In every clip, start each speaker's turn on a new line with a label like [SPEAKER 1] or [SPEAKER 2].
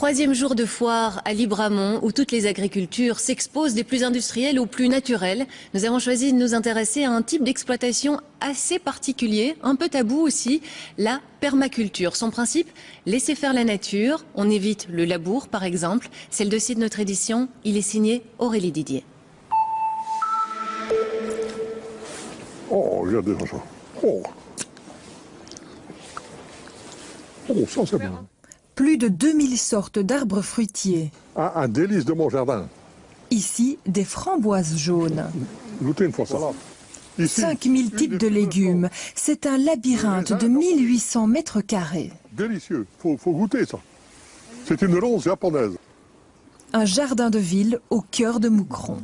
[SPEAKER 1] Troisième jour de foire à Libramont où toutes les agricultures s'exposent des plus industrielles aux plus naturelles. Nous avons choisi de nous intéresser à un type d'exploitation assez particulier, un peu tabou aussi, la permaculture. Son principe, laisser faire la nature. On évite le labour par exemple. C'est le dossier de notre édition. Il est signé Aurélie Didier.
[SPEAKER 2] Oh, regardez ça. Oh. Oh, ça c'est bon.
[SPEAKER 3] Plus de 2000 sortes d'arbres fruitiers.
[SPEAKER 2] Un, un délice de mon jardin.
[SPEAKER 3] Ici, des framboises jaunes.
[SPEAKER 2] Goûtez une fois ça. Ici,
[SPEAKER 3] 5000 types de légumes. C'est un labyrinthe de 1800 mètres carrés.
[SPEAKER 2] Délicieux. Faut, faut goûter ça. C'est une rose japonaise.
[SPEAKER 3] Un jardin de ville au cœur de Moucron.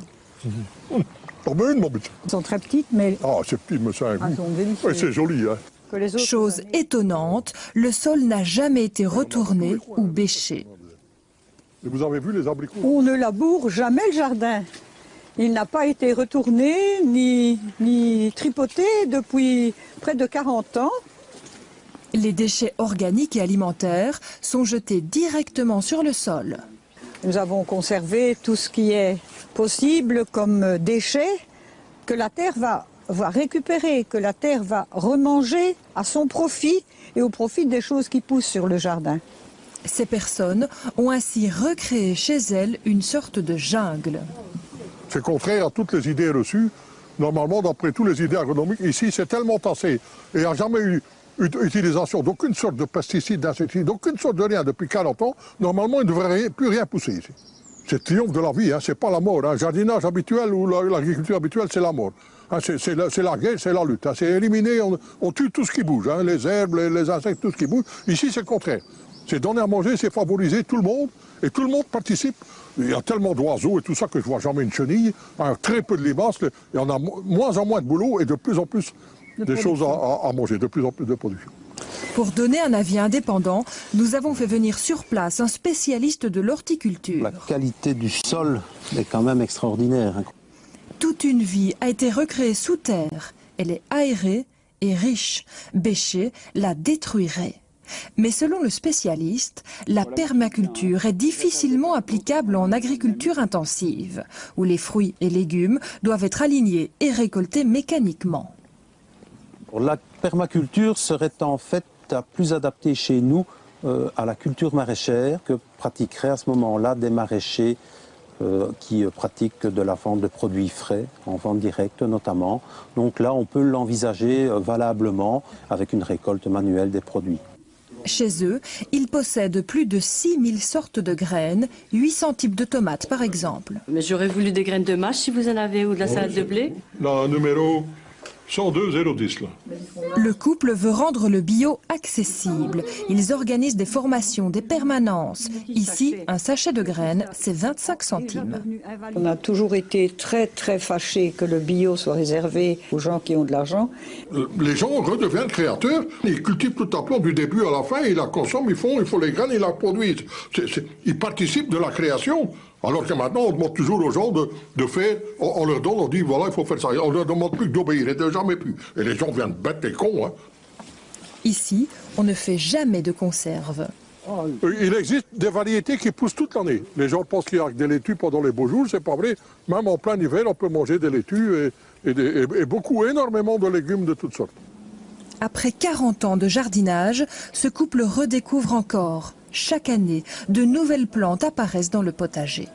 [SPEAKER 2] Mon petit.
[SPEAKER 4] Elles sont très petites, mais
[SPEAKER 2] Ah, c'est petit, mais c'est un
[SPEAKER 4] elles
[SPEAKER 2] goût. Ouais, c'est joli, hein.
[SPEAKER 3] Chose étonnante, le sol n'a jamais été retourné ou bêché.
[SPEAKER 2] Et vous avez vu les abricots
[SPEAKER 4] On ne laboure jamais le jardin. Il n'a pas été retourné ni, ni tripoté depuis près de 40 ans.
[SPEAKER 3] Les déchets organiques et alimentaires sont jetés directement sur le sol.
[SPEAKER 4] Nous avons conservé tout ce qui est possible comme déchets que la terre va, va récupérer, que la terre va remanger à son profit et au profit des choses qui poussent sur le jardin.
[SPEAKER 3] Ces personnes ont ainsi recréé chez elles une sorte de jungle.
[SPEAKER 2] C'est contraire à toutes les idées reçues. Normalement, d'après toutes les idées agronomiques, ici, c'est tellement tassé. Et il n'y a jamais eu ut- utilisation d'aucune sorte de pesticide, d'insecticide, d'aucune sorte de rien depuis 40 ans. Normalement, il ne devrait rien- plus rien pousser ici. C'est le triomphe de la vie, hein, c'est pas la mort. Un jardinage habituel ou la- l'agriculture habituelle, c'est la mort. Hein, c'est la, guerre, c'est la lutte. hein. c'est éliminer, on, on tue tout ce qui bouge, hein, les herbes, les, les insectes, tout ce qui bouge. Ici, c'est le contraire. C'est donner à manger, c'est favoriser tout le monde, et tout le monde participe. Il y a tellement d'oiseaux et tout ça que je vois jamais une chenille. hein, très peu de limaces, y en a mo- moins en moins de boulot et de plus en plus des choses à, à- à manger, de plus en plus de production.
[SPEAKER 3] Pour donner un avis indépendant, nous avons fait venir sur place un spécialiste de l'horticulture.
[SPEAKER 5] La qualité du sol est quand même extraordinaire.
[SPEAKER 3] Toute une vie a été recréée sous terre. Elle est aérée et riche. Bêcher la détruirait. Mais selon le spécialiste, la permaculture est difficilement applicable en agriculture intensive, où les fruits et légumes doivent être alignés et récoltés mécaniquement.
[SPEAKER 5] La permaculture serait en fait à plus adaptée chez nous euh, à la culture maraîchère que pratiqueraient à ce moment-là des maraîchers qui euh, pratiquent de la vente de produits frais, en vente directe notamment. Donc là, on peut l'envisager euh, valablement avec une récolte manuelle des produits.
[SPEAKER 3] Chez eux, ils possèdent plus de 6000 sortes de graines, 800 types de tomates par exemple.
[SPEAKER 6] Mais j'aurais voulu des graines de mâche si vous en avez ou de la salade de blé.
[SPEAKER 2] Là, numéro 102 010, là.
[SPEAKER 3] Le couple veut rendre le bio accessible. Ils organisent des formations, des permanences. Ici, un sachet de graines, c'est 25 centimes.
[SPEAKER 4] On a toujours été très très fâchés que le bio soit réservé aux gens qui ont de l'argent.
[SPEAKER 2] Euh, Les gens redeviennent créateurs, ils cultivent tout à plomb du début à la fin, ils la consomment, ils font, ils font les graines, ils la produisent. Ils participent de la création. Alors que maintenant, on demande toujours aux gens de, de faire, on, on leur donne, on dit voilà, il faut faire ça. On leur demande plus d'obéir, et de jamais plus. Et les gens viennent bêtes et cons. Hein.
[SPEAKER 3] Ici, on ne fait jamais de conserve.
[SPEAKER 2] Euh, Il existe des variétés qui poussent toute l'année. Les gens pensent qu'il y a que des laitues pendant les beaux jours, c'est pas vrai. Même en plein hiver, on peut manger des laitues et, et des- et- et beaucoup, énormément de légumes de toutes sortes.
[SPEAKER 3] Après 40 ans de jardinage, ce couple redécouvre encore. Chaque année, de nouvelles plantes apparaissent dans le potager.